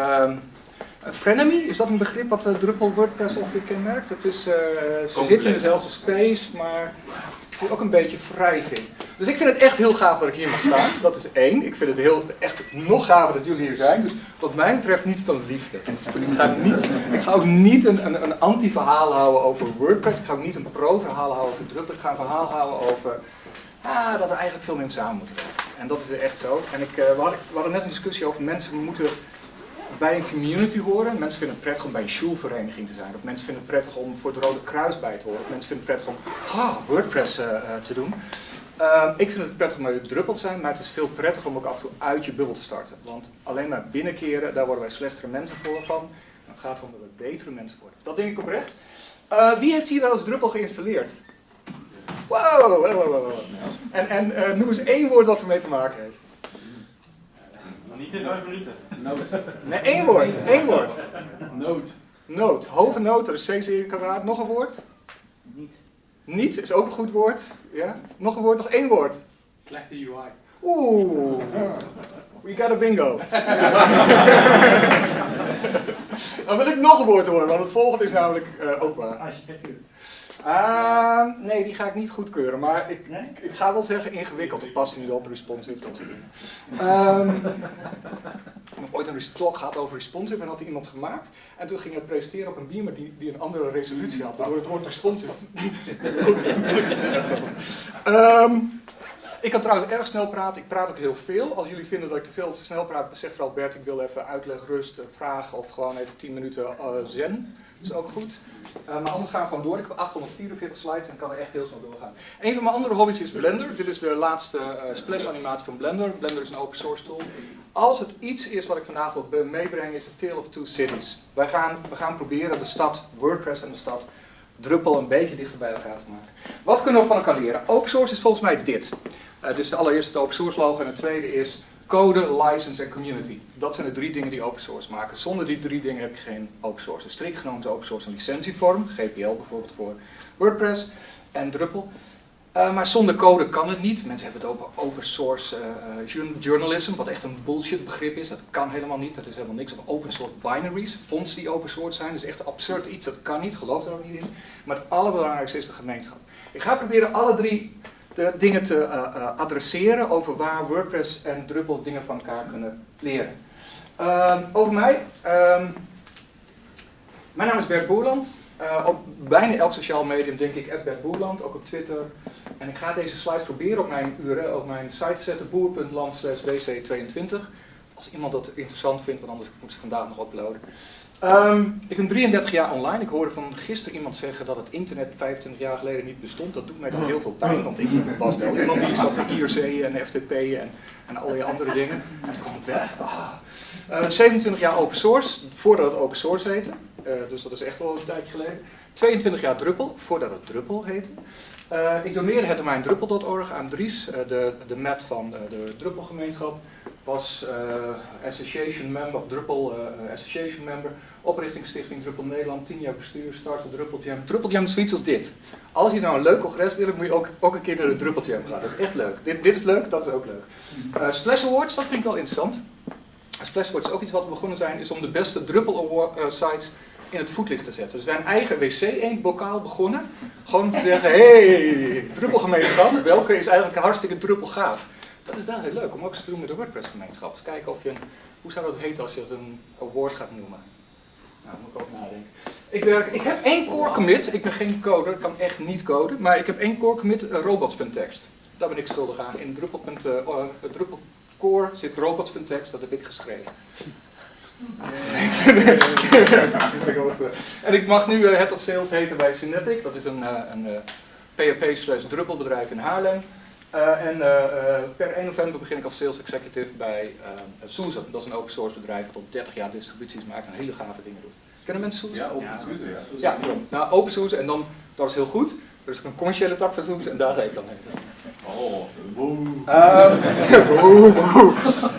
Ehm, Frenemy, is dat een begrip wat uh, Drupal WordPress ongeveer kenmerkt? Het is, uh, ze zitten in dezelfde space, maar er zit ook een beetje wrijving. Dus ik vind het echt heel gaaf dat ik hier mag staan. Dat is één. Ik vind het heel, echt nog gaver dat jullie hier zijn. Dus wat mij betreft niets dan liefde. Ik ga, niet, ik ga ook niet een, een, een anti-verhaal houden over WordPress. Ik ga ook niet een pro-verhaal houden over Drupal. Ik ga een verhaal houden over ah, dat er eigenlijk veel meer samen moeten werken. En dat is echt zo. En ik, uh, we, hadden, we hadden net een discussie over mensen moeten bij een community horen. Mensen vinden het prettig om bij een schulvereniging te zijn. Of mensen vinden het prettig om voor het Rode Kruis bij te horen. Of mensen vinden het prettig om ah, WordPress uh, te doen. Uh, ik vind het prettig om bij druppel te zijn, maar het is veel prettiger om ook af en toe uit je bubbel te starten. Want alleen maar binnenkeren, daar worden wij slechtere mensen voor van. het gaat erom dat we betere mensen worden. Dat denk ik oprecht. Wie heeft hier wel eens druppel geïnstalleerd? Wow, wow, wow, wow. En, en noem eens één woord wat ermee te maken heeft. Niet in vijf minuten. Nood. Nee, één woord. Één woord. Nood. Nood. Hoge nood, dat is C zeer kwadraat. Nog een woord? Niet. Niet is ook een goed woord. Ja? Nog een woord, nog één woord. Slechte UI. Oeh. We got a bingo. Dan wil ik nog een woord horen, want het volgende is namelijk uh, ook waar. Architectuur. Uh, nee, die ga ik niet goedkeuren, maar ik, nee? ik ga wel zeggen ingewikkeld. Ik pas niet op, responsive, dat soort dingen. Um, ik heb ooit een talk gehad over responsive en had iemand gemaakt. En toen ging het presenteren op een beamer die, die een andere resolutie had, waardoor het woord responsive... um, ik kan trouwens erg snel praten, ik praat ook heel veel. Als jullie vinden dat ik te veel te snel praat, besef vooral Bert, ik wil even uitleg, rust, vragen of gewoon even 10 minuten uh, zen. Is ook goed. Uh, maar anders gaan we gewoon door. Ik heb 844 slides en kan er echt heel snel doorgaan. Een van mijn andere hobby's is Blender. Dit is de laatste uh, splash animatie van Blender. Blender is een open source tool. Als het iets is wat ik vandaag wil meebrengen is de Tale of Two Cities. Wij gaan, we gaan proberen de stad WordPress en de stad Drupal een beetje dichter bij elkaar te maken. Wat kunnen we van elkaar leren? Open source is volgens mij dit. Uh, dus de allereerste open source logo en het tweede is code, license en community. Dat zijn de drie dingen die open source maken. Zonder die drie dingen heb je geen open source. Dus strikt genomen open source een licentievorm, GPL bijvoorbeeld voor WordPress en Drupal. Uh, maar zonder code kan het niet. Mensen hebben het over open source uh, journalism, wat echt een bullshit begrip is. Dat kan helemaal niet. Dat is helemaal niks. Of open source binaries, fonts die open source zijn. Dat is echt absurd iets. Dat kan niet. Geloof er ook niet in. Maar het allerbelangrijkste is de gemeenschap. Ik ga proberen alle drie de dingen te uh, uh, adresseren over waar WordPress en Drupal dingen van elkaar kunnen leren. Uh, over mij. Ehm, mijn naam is Bert Boerland. Uh, op bijna elk sociaal medium denk ik Bert Boerland, ook op Twitter. En ik ga deze slides proberen op mijn URL, op mijn site te zetten, boer.land wc22. Als iemand dat interessant vindt, want anders moet ik ze vandaag nog uploaden. Um, ik ben 33 jaar online. Ik hoorde van gisteren iemand zeggen dat het internet 25 jaar geleden niet bestond. Dat doet mij dan heel veel pijn, want ik was wel iemand die zat in IRC en FTP en, en allerlei andere dingen. En toen kwam ik weg. Ah. Uh, 27 jaar open source, voordat het open source heette. Uh, dus dat is echt wel een tijdje geleden. 22 jaar Druppel, voordat het Druppel heette. Uh, ik doneerde het domein druppel.org aan Dries, de, de mat van de Druppelgemeenschap. Was association member, of Druppel association member. Oprichtingsstichting Druppel Nederland, 10 jaar bestuur, starten Druppeljam. Druppeljam is zoiets als dit. Als je nou een leuk congres wil, moet je ook, ook een keer naar de Druppeljam gaan. Dat is echt leuk. Dit, dit is leuk, dat is ook leuk. Uh, Splash Awards, dat vind ik wel interessant. Splash Awards is ook iets wat we begonnen zijn, is om de beste Drupal Award, uh, sites in het voetlicht te zetten. Dus wij een eigen wc-eend-bokaal begonnen. Gewoon te zeggen, hey, Druppelgemeenschap, welke is eigenlijk hartstikke Druppel gaaf. Dat is wel heel leuk om ook eens te doen met de WordPress-gemeenschap. Dus kijken of je een, hoe zou dat heten als je het een award gaat noemen. Nou, moet ik over nadenken. Ik, werk, ik heb één core commit, ik ben geen coder, ik kan echt niet coden, maar ik heb één core commit robots.txt. Daar ben ik schuldig aan. In Drupal, uh, Drupal core zit robots.txt, dat heb ik geschreven. en ik mag nu uh, Head of Sales heten bij Synetic, dat is een, uh, een PHP slash Drupal bedrijf in Haarlem. En per 1 november begin ik als sales executive bij Susan. Dat is een open source bedrijf dat al 30 jaar distributies maakt en hele gave dingen doet. Kennen mensen Susan? Ja, open source. Ja, ja, nou open source en dan, dat is heel goed. Er is een commerciële tak van Susan en daar ga ik dan heen. Oh, boe. Um, boe, boe.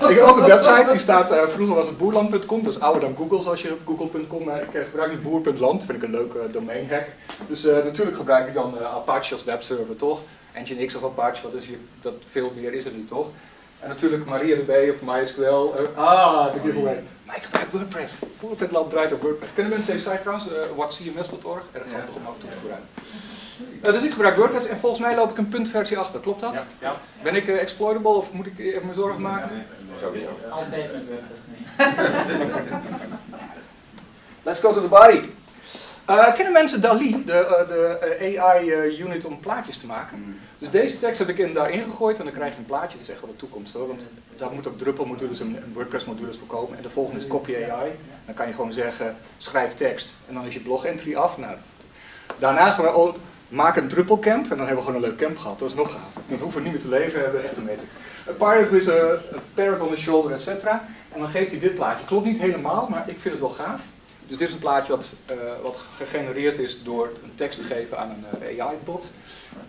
Ik heb ook een website, die staat, uh, vroeger was het boerland.com, dat is ouder dan Google zoals je op google.com, maar ik uh, gebruik nu boer.land, vind ik een leuke uh, domain hack. Dus natuurlijk gebruik ik dan Apache als webserver, toch? Nginx of Apache, wat is hier, dat veel meer is het niet, toch? En natuurlijk MariaDB of MySQL. eh, ah, de giveaway. Maar ik gebruik WordPress. Hoe het land draait op WordPress. Kennen mensen deze site trouwens? Uh, whatcms.org. Erg handig om af en toe te gebruiken. Uh, dus ik gebruik WordPress en volgens mij loop ik een puntversie achter. Klopt dat? Ja. ja. Ben ik uh, exploitable of moet ik even me zorgen maken? Nee, sowieso. Altijd met WordPress. Let's go to the body. Uh, kennen mensen DALI, de, uh, de AI-unit om plaatjes te maken? Mm. Dus deze tekst heb ik in, daarin gegooid en dan krijg je een plaatje. Dat is echt wel de toekomst hoor. Want daar moet ook Drupal-modules en WordPress-modules voor komen. En de volgende is Copy AI. Dan kan je gewoon zeggen, schrijf tekst. En dan is je blog-entry af. Nou, daarna gaan we ook maken een Drupal-camp. En dan hebben we gewoon een leuk camp gehad. Dat is nog gaaf. Dan hoeven we niet meer te leven, hebben echt een meter. A pirate with a, a parrot on the shoulder, et cetera. En dan geeft hij dit plaatje. Klopt niet helemaal, maar ik vind het wel gaaf. Dus dit is een plaatje wat, uh, wat gegenereerd is door een tekst te geven aan een uh, AI-bot.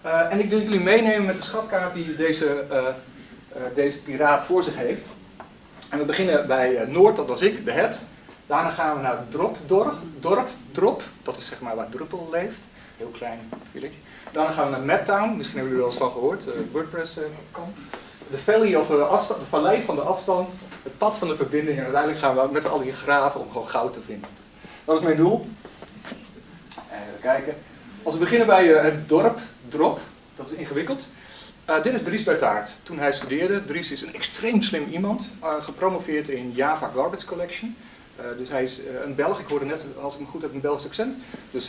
Uh, en ik wil jullie meenemen met de schatkaart die deze, deze piraat voor zich heeft. En we beginnen bij Noord, dat was ik, de het. Daarna gaan we naar Drop, dorp, Drop, dat is zeg maar waar Druppel leeft. Heel klein village. Daarna gaan we naar Madtown, misschien hebben jullie er wel eens van gehoord, WordPress kan. De valley of de vallei van de afstand, het pad van de verbinding en uiteindelijk gaan we met al die graven om gewoon goud te vinden. Dat is mijn doel. Even kijken. Als we beginnen bij uh, het dorp, drop, dat is ingewikkeld. Uh, dit is Dries Bertaert. Toen hij studeerde, Dries is een extreem slim iemand, uh, gepromoveerd in Java Garbage Collection. dus hij is een Belg, ik hoorde net, als ik me goed heb, een Belgisch accent. Dus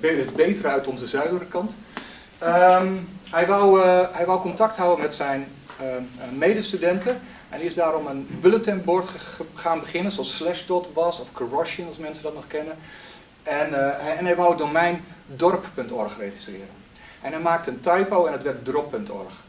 het betere uit onze zuidelijke kant. Um, hij, wou, hij wou contact houden met zijn medestudenten. En is daarom een bulletin board gaan beginnen, zoals Slashdot was, of Corrosion, als mensen dat nog kennen. En, hij, en hij wou het domein dorp.org registreren. En hij maakte een typo en het werd drop.org.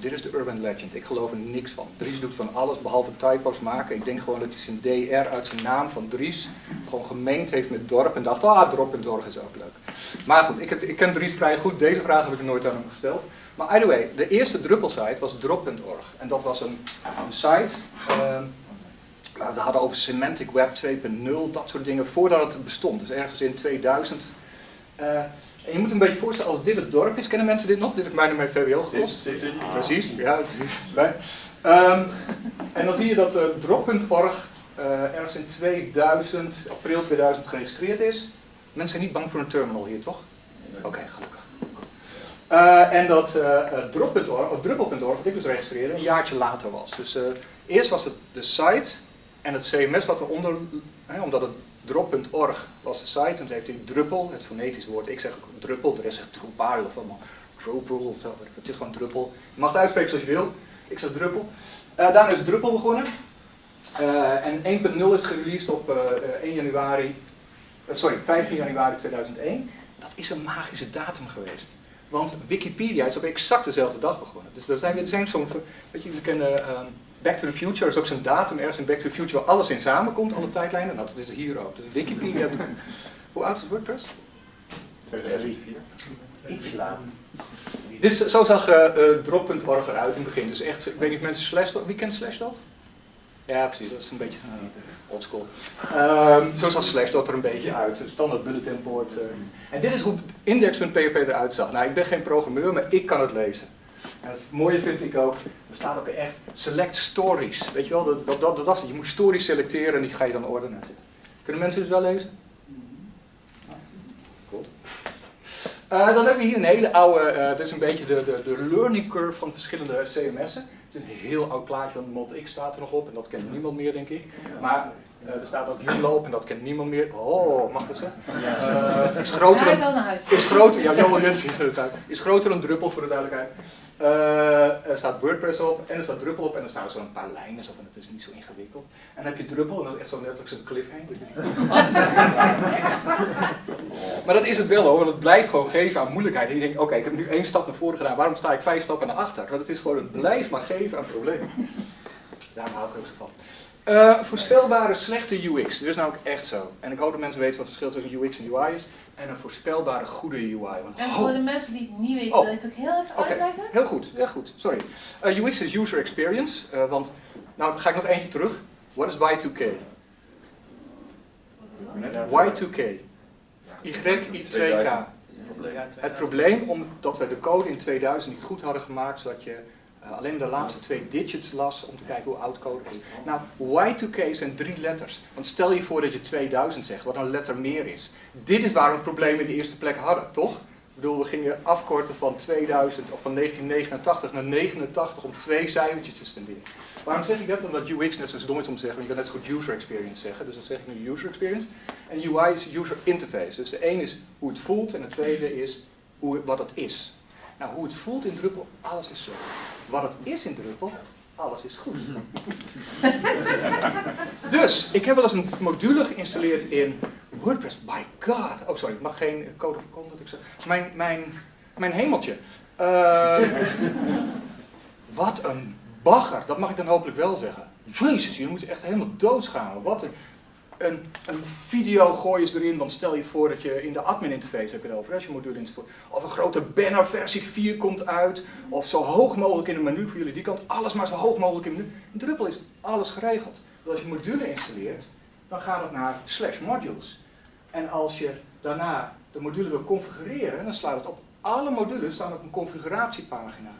Dit is de urban legend, ik geloof er niks van. Dries doet van alles behalve typo's maken. Ik denk gewoon dat hij zijn DR uit zijn naam van Dries gewoon gemengd heeft met dorp en dacht, ah, drop.org is ook leuk. Maar goed, ik, ik ken Dries vrij goed, deze vraag heb ik nooit aan hem gesteld. Maar either way, de eerste Drupal-site was drop.org. En dat was een, een site, uh, we hadden over Semantic Web 2.0, dat soort dingen, voordat het bestond. Dus ergens in 2000. Uh, en je moet een beetje voorstellen, als dit het dorp is, kennen mensen dit nog? Dit heeft mij mijn VWO gekost. Precies, ja, precies. Um, en dan zie je dat uh, drop.org uh, ergens in 2000, april 2000 geregistreerd is. Mensen zijn niet bang voor een terminal hier, toch? Oké, okay, gelukkig. Uh, en dat uh, drop.org, of druppel.org, wat ik dus registreerde, een jaartje later was. Dus eerst was het de site en het CMS wat eronder, hè, omdat het drop.org was de site, en toen heeft hij druppel, het fonetisch woord, ik zeg druppel, de rest zegt Drupal of allemaal Drupal of zo, het is gewoon druppel. Je mag het uitspreken zoals je wil, ik zeg druppel. daarna is druppel begonnen. en 1.0 is gereleased op 1 januari, sorry, 15 januari 2001. Dat is een magische datum geweest. Want Wikipedia is op exact dezelfde dag begonnen. Dus er zijn, er zijn zo'n, weet je, we kennen um, Back to the Future, is ook zo'n datum ergens in Back to the Future waar alles in samenkomt, alle tijdlijnen. Nou, dat is hier ook. Dus Wikipedia, hoe oud is WordPress? 2004. Iets later. Dus zo zag uh, uh, drop.org eruit in het begin. Dus echt, ik weet niet of mensen Slashdot, wie kent Slashdot? Ja, precies, dat is een beetje uh, oldschool. Um, zo zag Slashdot er een beetje uit, standaard bulletin board. Uh. En dit is hoe index.php eruit zag. Nou, ik ben geen programmeur, maar ik kan het lezen. En het mooie vind ik ook, er staat ook echt select stories. Weet je wel, dat, dat, dat, dat. Je moet stories selecteren en die ga je dan ordenen. Kunnen mensen dit wel lezen? Cool. Uh, dan hebben we hier een hele oude, uh, dit is een beetje de, de, de learning curve van verschillende CMS'en. Het is een heel oud plaatje, want ModX staat er nog op en dat kent niemand meer, denk ik. Maar uh, er staat ook Unloop en dat kent niemand meer. Oh, mag dat zo? Uh, is groter Hij is dan, al naar huis. is groter, ja, Johan Jensen. Is groter dan Druppel voor de duidelijkheid. Uh, er staat WordPress op en er staat Druppel op en er staan zo'n paar lijnen, zo van het is niet zo ingewikkeld. En dan heb je Druppel en dat is echt zo letterlijk zo'n cliffhanger. maar dat is het wel hoor, want het blijft gewoon geven aan moeilijkheid. En je denkt, oké, okay, ik heb nu één stap naar voren gedaan, waarom sta ik vijf stappen naar achter? Want het is gewoon, het blijft maar geven aan problemen. Daar hou ik ook zo van. Uh, voorspelbare slechte UX, dat is namelijk echt zo. En ik hoop dat mensen weten wat het verschil tussen UX en UI is. En een voorspelbare goede UI. Want, en voor de mensen die het niet weten, Oh. wil je het ook heel even Oké, uitleggen? heel goed, heel goed, sorry. Uh, UX is user experience, uh, want, nou dan ga ik nog eentje terug. What is Y2K? Y2K. Y2K. Het probleem omdat we de code in 2000 niet goed hadden gemaakt, zodat je eh, alleen de laatste twee digits las om te kijken hoe oud code is. Nou, Y2K zijn drie letters. Want stel je voor dat je 2000 zegt, wat een letter meer is. Dit is waar we het probleem in de eerste plek hadden, toch? Ik bedoel, we gingen afkorten van 2000 of van 1989 naar 89 om twee cijfertjes te spenderen. Waarom zeg ik dat? Omdat UX net zo dom is om te zeggen, maar je kan net zo goed user experience zeggen. Dus dat zeg ik nu user experience. En UI is user interface. Dus de een is hoe het voelt en de tweede is hoe, wat het is. Nou, hoe het voelt in Drupal, alles is zo. Wat het is in Drupal, alles is goed. dus, ik heb wel eens een module geïnstalleerd in WordPress. By God. Oh, sorry, ik mag geen code of conduct. Ik zeg. Mijn, mijn, mijn hemeltje. Uh, wat een bagger, dat mag ik dan hopelijk wel zeggen. Jezus, jullie moeten echt helemaal doodsgaan. Wat een, een, een video gooi je erin, want stel je voor dat je in de admin interface hebt het over, als je module installeert. Of een grote banner versie 4 komt uit, of zo hoog mogelijk in het menu voor jullie die kant, alles maar zo hoog mogelijk in het menu. In Drupal is alles geregeld. Dus als je module installeert, dan gaat het naar slash modules. En als je daarna de module wil configureren, dan slaat het op. Alle modules staan op een configuratiepagina.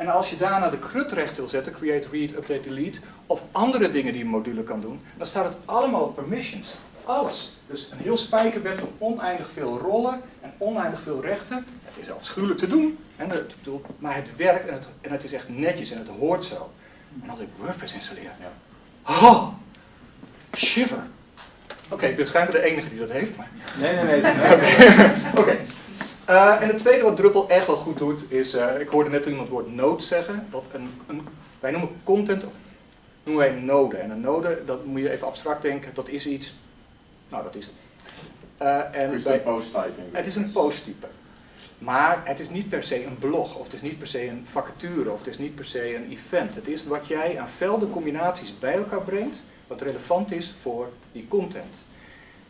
En als je daarna de CRUD recht wil zetten, create, read, update, delete, of andere dingen die een module kan doen, dan staat het allemaal op permissions. Alles. Dus een heel spijkerbed van oneindig veel rollen en oneindig veel rechten. Het is afschuwelijk te doen, hè, maar het werkt en het, en het is echt netjes en het hoort zo. En als ik WordPress installeer, ja. oh, shiver. Oké, ik ben schijnbaar de enige die dat heeft. Maar... Nee, nee, nee. Oké. Uh, en het tweede wat Drupal echt wel goed doet, is, uh, ik hoorde net iemand het woord node zeggen. Een, een, wij noemen content, noemen wij een node. En een node, dat moet je even abstract denken, dat is iets, nou dat is het. Uh, en het is bij, een posttype. Het is een posttype. Maar het is niet per se een blog, of het is niet per se een vacature, of het is niet per se een event. Het is wat jij aan veldencombinaties bij elkaar brengt, wat relevant is voor die content.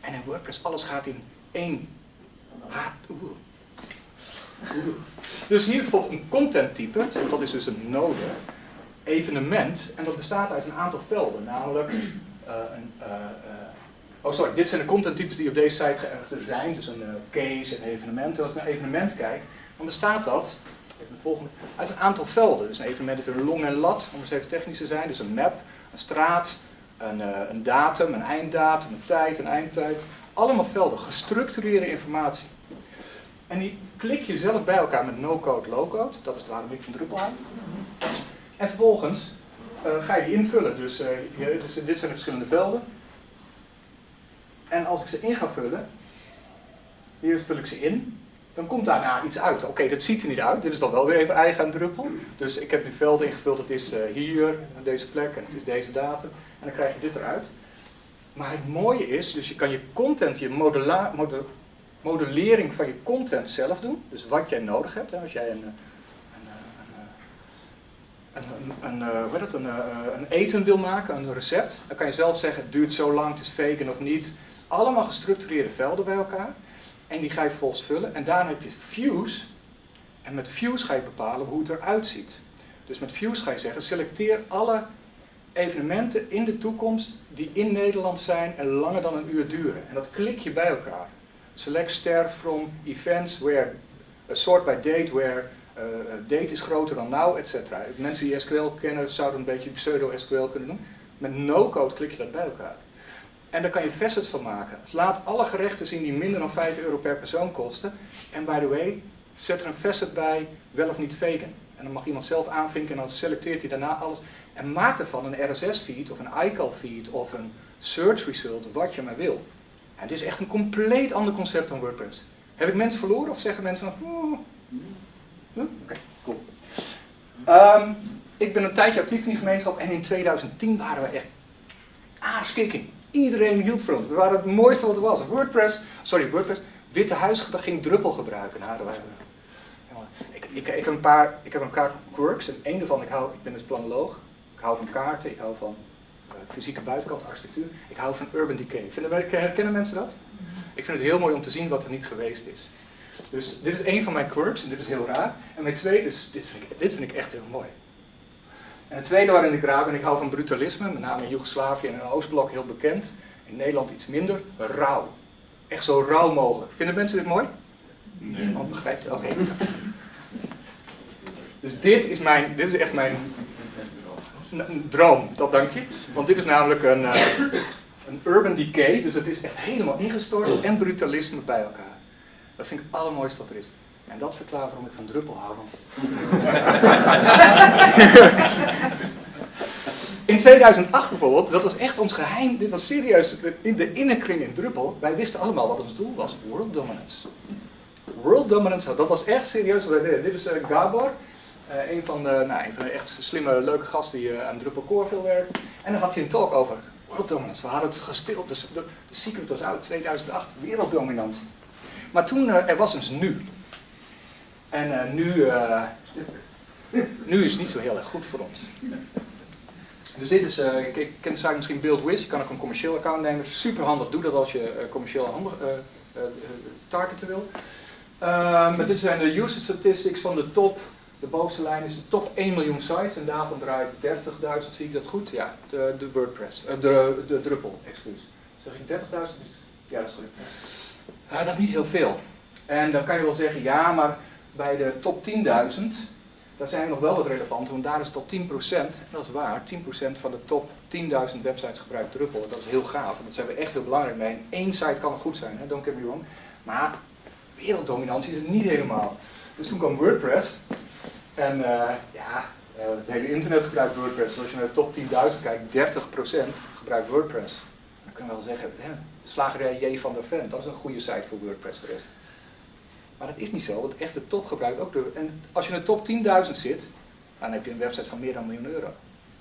En in WordPress, alles gaat in één dus hier bijvoorbeeld een content type, dat is dus een node, evenement, en dat bestaat uit een aantal velden, namelijk uh, een, uh, uh, oh sorry, dit zijn de content types die op deze site geërgd zijn, dus een case, een evenement. Als ik naar evenement kijk, dan bestaat dat even de volgende, uit een aantal velden. Dus een evenement heeft een long en lat, om eens even technisch te zijn, dus een map, een straat, een, een datum, een einddatum, een tijd, een eindtijd. Allemaal velden, gestructureerde informatie. En die klik je zelf bij elkaar met no-code, low-code. Dat is waarom ik van Drupal aan. En vervolgens uh, ga je die invullen. Dus, uh, dus, dit zijn de verschillende velden. En als ik ze in ga vullen, hier vul ik ze in, dan komt daarna iets uit. Oké, dat ziet er niet uit. Dit is dan wel weer even eigen aan Drupal. Dus ik heb nu velden ingevuld. Het is uh, hier, deze plek, en het is deze datum. En dan krijg je dit eruit. Maar het mooie is, dus je kan je content, je modula, model, modellering van je content zelf doen. Dus wat jij nodig hebt. Hè, als jij een, een, een, een, een, een eten wil maken, een recept, dan kan je zelf zeggen het duurt zo lang, het is vegan of niet. Allemaal gestructureerde velden bij elkaar. En die ga je vervolgens vullen. En daarna heb je views. En met views ga je bepalen hoe het eruit ziet. Dus met views ga je zeggen, selecteer alle evenementen in de toekomst die in Nederland zijn en langer dan een uur duren. En dat klik je bij elkaar. Select star from events where, a sort by date where uh, date is groter dan now, etc. Mensen die SQL kennen zouden een beetje pseudo-SQL kunnen doen. Met no-code klik je dat bij elkaar. En daar kan je facets van maken. Dus laat alle gerechten zien die minder dan 5 euro per persoon kosten. En by the way, zet er een facet bij, wel of niet vegan. En dan mag iemand zelf aanvinken en dan selecteert hij daarna alles. En maak ervan een RSS-feed of een iCal-feed of een search result, wat je maar wil. En dit is echt een compleet ander concept dan WordPress. Heb ik mensen verloren of zeggen mensen van... Oh. Oké, okay, cool. Um, ik ben een tijdje actief in die gemeenschap en in 2010 waren we echt aarskikking. Iedereen hield van ons. We waren het mooiste wat er was. WordPress, sorry, WordPress, Witte Huis ging druppel gebruiken. Nou, ik, ik, heb een paar, ik heb een paar quirks en één daarvan, ik, hou, ik ben dus planoloog. Ik hou van kaarten, ik hou van fysieke buitenkant architectuur. Ik hou van urban decay. Vinden herkennen mensen dat? Ik vind het heel mooi om te zien wat er niet geweest is. Dus dit is één van mijn quirks en dit is heel raar. En mijn tweede, dus dit vind ik, dit vind ik echt heel mooi. En het tweede waarin ik raar ben, ik hou van brutalisme, met name in Joegoslavië en in Oostblok heel bekend. In Nederland iets minder, rauw. Echt zo rauw mogelijk. Vinden mensen dit mooi? Nee. Niemand begrijpt het? Oké. Dus dit is, mijn, dit is echt mijn n- droom, dat dank je. Want dit is namelijk een, eh, een urban decay, dus het is echt helemaal ingestort en brutalisme bij elkaar. Dat vind ik het allermooiste wat er is. En dat verklaart waarom ik van druppel hou. Want... In 2008 bijvoorbeeld, dat was echt ons geheim, dit was serieus, in de innerkring in Druppel, wij wisten allemaal wat ons doel was, world dominance. World dominance, dat was echt serieus. Dit is eh, Gabor, eh, een, van de, nou, een van de echt slimme, leuke gasten die eh, aan Druppel Core veel werkt. En dan had hij een talk over world dominance. We hadden het gespeeld, dus de, secret was uit 2008, werelddominantie. Maar toen, eh, er was eens nu. En nu, nu is het niet zo heel erg goed voor ons. Dus dit is, ik, ken de zaak misschien BuildWiz, je kan ook een commercieel account nemen. Super handig, doe dat als je commercieel handig, targeten wil. Maar dit zijn de usage statistics van de top, de bovenste lijn is de top 1 miljoen sites en daarvan draait 30.000, zie ik dat goed? Ja, de, de WordPress, eh, de, de Drupal, excuus. Zeg ik 30.000? Ja, dat is goed. Dat is niet heel veel. En dan kan je wel zeggen, ja, maar bij de top 10.000, daar zijn we nog wel wat relevant, want daar is top 10%, en dat is waar, 10% van de top 10.000 websites gebruikt Drupal. Dat is heel gaaf, en dat zijn we echt heel belangrijk mee. En één site kan goed zijn, hè, don't get me wrong. Maar werelddominantie is het niet helemaal. Dus toen kwam WordPress, en eh, ja, eh, het hele internet gebruikt WordPress. Als je naar de top 10.000 kijkt, 30% gebruikt WordPress. Dan kun je wel zeggen, hè, slagerij J van der Ven, dat is een goede site voor WordPress de rest. Maar dat is niet zo, want echt de top gebruikt ook de... En als je in de top 10.000 zit, dan heb je een website van meer dan een miljoen euro.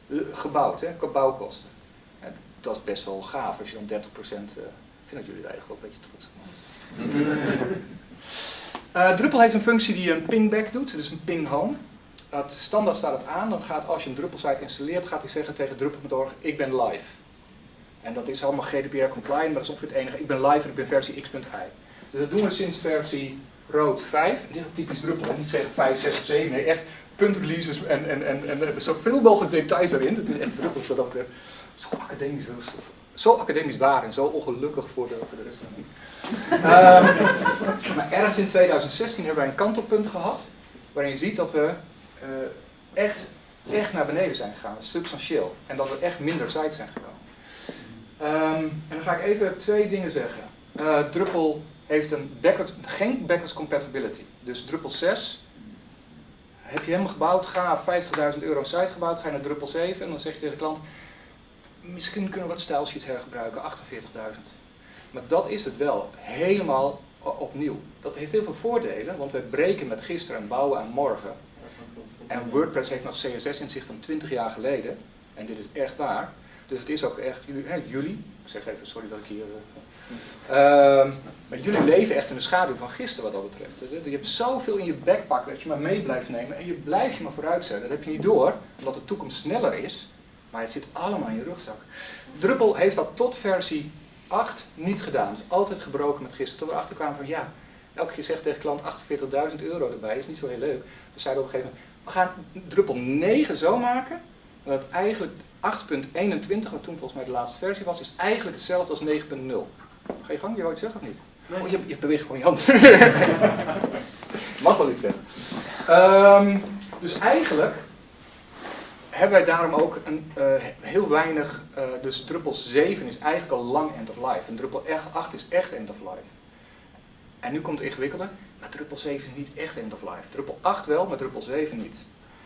Eh, Gebouwd, hè, bouwkosten. En dat is best wel gaaf als je dan 30%... eh, ik vind dat jullie daar eigenlijk wel een beetje trots op Eh, Drupal heeft een functie die een pingback doet, dus een ping home. Dat standaard staat het aan, dan gaat als je een Drupal site installeert, gaat hij zeggen tegen Drupal.org, ik ben live. En dat is allemaal GDPR compliant, maar dat is ongeveer het enige. Ik ben live en ik ben versie x.i. Dus dat doen we sinds versie rood 5. Dit is typisch Drupal, niet zeggen 5, 6 of 7, nee, echt puntreleases en, en, en, en, en zoveel mogelijk details erin. Het is echt Drupal, wat dat betreft. Zo academisch, zo, zo academisch waar en zo ongelukkig voor de, voor de rest van de Ehm, maar ergens in 2016 hebben wij een kantelpunt gehad, waarin je ziet dat we eh, echt, echt naar beneden zijn gegaan, substantieel. En dat er echt minder sites zijn gekomen. Ehm, en dan ga ik even twee dingen zeggen. Eh, Drupal heeft een geen backwards compatibility. Dus Drupal 6 heb je helemaal gebouwd, ga 50.000 euro site gebouwd, ga je naar Drupal 7 en dan zeg je tegen de klant, misschien kunnen we wat style sheets hergebruiken, 48.000. Maar dat is het wel, helemaal opnieuw. Dat heeft heel veel voordelen, want wij breken met gisteren en bouwen aan morgen. En WordPress heeft nog CSS in zich van 20 jaar geleden. En dit is echt waar. Dus het is ook echt, jullie, hè, jullie ik zeg even, sorry dat ik hier... eh, ehm, maar jullie leven echt in de schaduw van gisteren wat dat betreft. Je hebt zoveel in je backpack dat je maar mee blijft nemen en je blijft je maar vooruitzetten. Dat heb je niet door, omdat de toekomst sneller is. Maar het zit allemaal in je rugzak. Drupal heeft dat tot versie 8 niet gedaan. Dus altijd gebroken met gisteren. Toen we erachter kwamen van ja, elke keer zegt tegen klant 48.000 euro erbij, is niet zo heel leuk. Dus zeiden we op een gegeven moment, we gaan Drupal 9 zo maken, dat eigenlijk 8.21, wat toen volgens mij de laatste versie was, is eigenlijk hetzelfde als 9.0. Ga je gang, je wou iets zeggen of niet? Oh, je, je beweegt gewoon je hand. Mag wel iets zeggen. Ehm, dus eigenlijk hebben wij daarom ook een, eh, heel weinig, eh, dus Drupal 7 is eigenlijk al lang end of life. En Drupal 8 is echt end of life. En nu komt het ingewikkelde, maar Drupal 7 is niet echt end of life. Drupal 8 wel, maar Drupal 7 niet.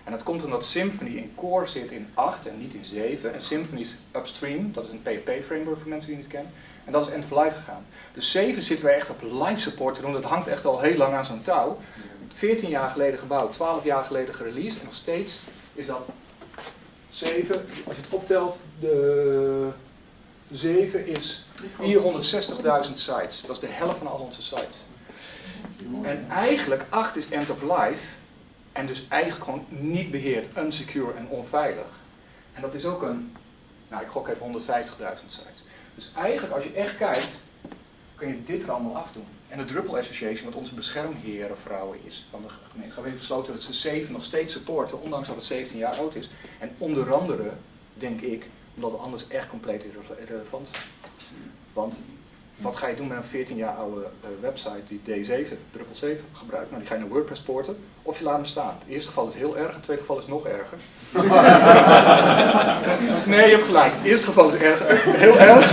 En dat komt omdat Symfony in core zit in 8 en niet in 7. En Symfony is upstream, dat is een PHP-framework voor mensen die het niet kennen. En dat is end of life gegaan. Dus 7 zitten wij echt op live support te doen. Dat hangt echt al heel lang aan zo'n touw. 14 jaar geleden gebouwd, 12 jaar geleden gereleased. En nog steeds is dat 7, als je het optelt, de 7 is 460.000 sites. Dat is de helft van al onze sites. En eigenlijk 8 is end of life. En dus eigenlijk gewoon niet beheerd, unsecure en onveilig. En dat is ook een, nou ik gok even 150.000 sites. Dus eigenlijk als je echt kijkt, kun je dit er allemaal afdoen. En de Drupal Association, wat onze beschermheren vrouwen is van de gemeenschap, heeft besloten dat ze 7 nog steeds supporten, ondanks dat het 17 jaar oud is. En onder andere, denk ik, omdat we anders echt compleet irre- irrelevant zijn. Want Wat ga je doen met een 14 jaar oude eh, website die D7, Drupal 7 gebruikt? Nou, die ga je naar WordPress porten of je laat hem staan. Het eerste geval is heel erg, het tweede geval is nog erger. nee, je hebt gelijk. Het eerste geval is erg, heel erg.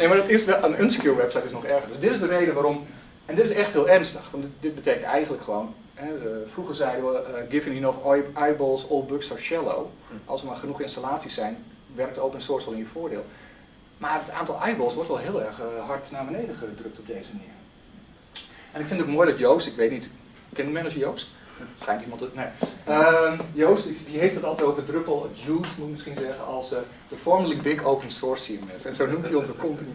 Nee, maar dat is wel, een unsecure website is nog erger. Dus dit is de reden waarom, en dit is echt heel ernstig, want dit, dit betekent eigenlijk gewoon, hè, eh, vroeger zeiden we, eh, given enough eye- eyeballs, all bugs are shallow. Als er maar genoeg installaties zijn, werkt open source wel in je voordeel. Maar het aantal eyeballs wordt wel heel erg eh, hard naar beneden gedrukt op deze manier. En ik vind het ook mooi dat Joost, ik weet niet, ken de manager Joost? Schijnt iemand het, nee. Ehm, Joost, die, heeft het altijd over Drupal Juice, moet ik misschien zeggen, als eh, de formerly big open source CMS. En zo noemt hij onze continu.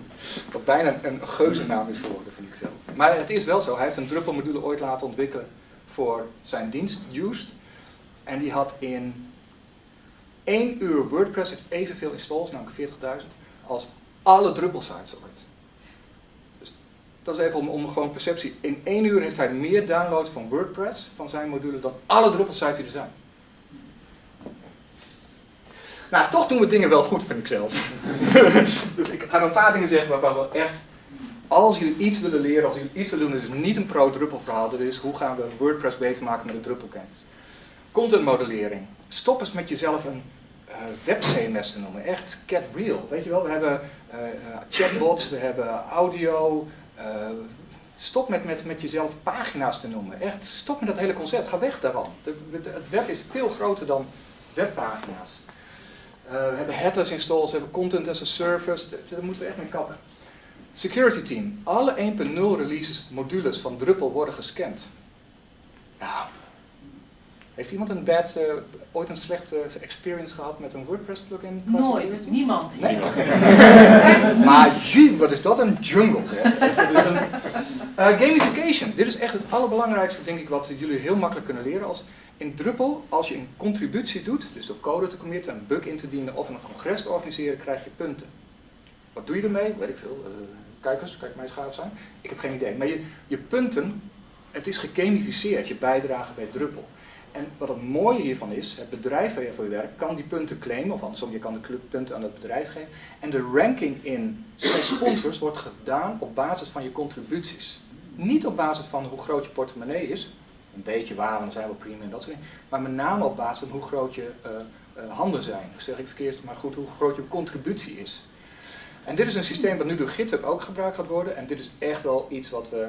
Wat bijna een, een geuzennaam is geworden, vind ik zelf. Maar het is wel zo, hij heeft een Drupal module ooit laten ontwikkelen voor zijn dienst, Juiced. En die had in één uur WordPress heeft evenveel installs, namelijk 40.000, als alle Drupal sites ooit. Dat is even om, om gewoon perceptie. In één uur heeft hij meer downloads van WordPress, van zijn module, dan alle Drupal sites die er zijn. Nou, toch doen we dingen wel goed, vind ik zelf. dus ik ga een paar dingen zeggen waarvan we echt, als jullie iets willen leren, als jullie iets willen doen, is niet een pro-Drupal verhaal, dit is hoe gaan we WordPress beter maken met de Drupal kennis. Content modellering. Stop eens met jezelf een uh, web CMS te noemen. Echt get real. Weet je wel, we hebben uh, chatbots, we hebben audio. Stop met, met, met jezelf pagina's te noemen. Echt, stop met dat hele concept. Ga weg daarvan. Het web is veel groter dan webpagina's. we hebben headers installs, we hebben content as a service. Daar moeten we echt mee kappen. Security team. Alle 1.0 releases, modules van Drupal worden gescand. Nou, heeft iemand een bad, uh, ooit een slechte experience gehad met een WordPress plugin? Nooit, niemand. Nee? maar jee, wat is dat een jungle uh, gamification, dit is echt het allerbelangrijkste denk ik wat jullie heel makkelijk kunnen leren. Als in Drupal, als je een contributie doet, dus door code te committen, een bug in te dienen of een congres te organiseren, krijg je punten. Wat doe je ermee? Weet ik veel. Uh, kijkers, kijk mij schaaf zijn. Ik heb geen idee. Maar je, je punten, het is gegamificeerd, je bijdrage bij Drupal. En wat het mooie hiervan is, het bedrijf waar je voor werkt kan die punten claimen, of andersom, je kan de punten aan het bedrijf geven. En de ranking in sponsors wordt gedaan op basis van je contributies. Niet op basis van hoe groot je portemonnee is, een beetje waar, dan zijn we prima en dat soort dingen, maar met name op basis van hoe groot je uh, uh, handen zijn. Dat zeg ik verkeerd, maar goed, hoe groot je contributie is. En dit is een systeem dat nu door GitHub ook gebruikt gaat worden, en dit is echt wel iets wat we,